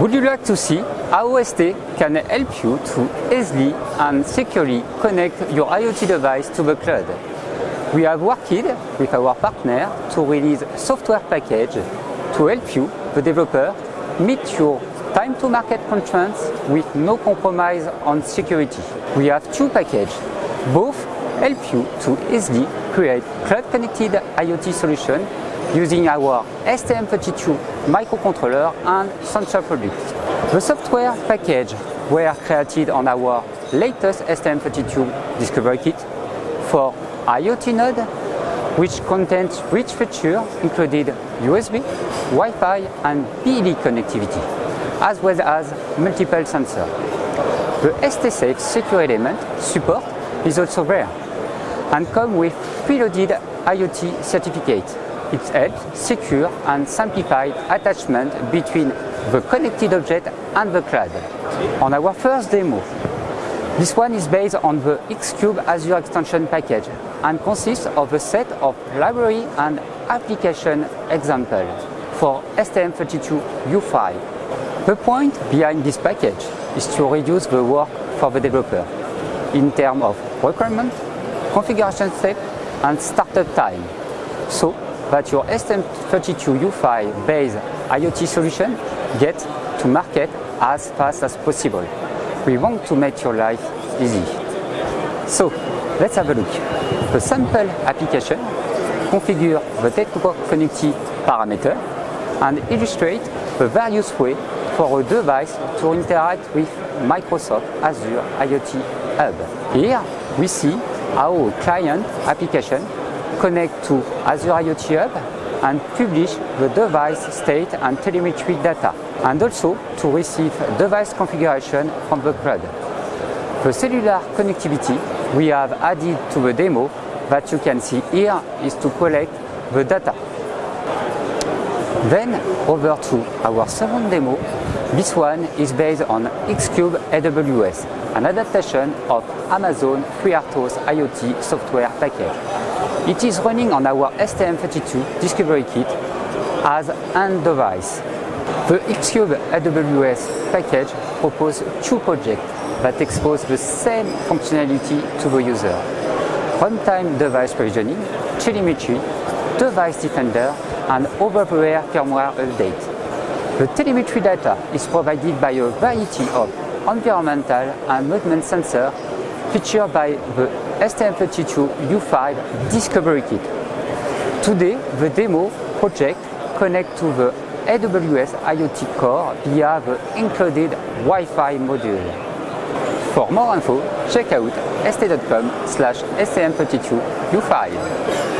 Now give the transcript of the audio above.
Would you like to see how ST can help you to easily and securely connect your IoT device to the cloud? We have worked with our partner to release software package to help you, the developer, meet your time to market constraints with no compromise on security. We have two packages. Both help you to easily create cloud connected IoT solution using our STM32 microcontroller and sensor products. The software package were created on our latest STM32 Discovery Kit for IoT node, which contains rich features including USB, Wi-Fi and PED connectivity, as well as multiple sensors. The STSAFE secure element support is also there and come with preloaded IoT certificate it helps secure and simplify attachment between the connected object and the cloud. On our first demo, this one is based on the Xcube Azure extension package and consists of a set of library and application examples for STM32U5. The point behind this package is to reduce the work for the developer in terms of requirement, configuration step and startup time. So that your STM32U5 based IoT solution get to market as fast as possible. We want to make your life easy. So let's have a look. The sample application configure the network connectivity parameter and illustrate the various ways for a device to interact with Microsoft Azure IoT Hub. Here we see how client application connect to Azure IoT Hub and publish the device state and telemetry data, and also to receive device configuration from the cloud. The cellular connectivity we have added to the demo that you can see here is to collect the data. Then over to our second demo. This one is based on Xcube AWS, an adaptation of Amazon FreeRTOS IoT software package. It is running on our STM32 Discovery Kit as an device. The Xcube AWS package proposes two projects that expose the same functionality to the user. Runtime device provisioning, telemetry, device defender, and over-the-air firmware update. The telemetry data is provided by a variety of environmental and movement sensors featured by the STM32U5 Discovery Kit. Today, the demo project connects to the AWS IoT Core via the included Wi-Fi module. For more info, check out st.com slash stm32u5.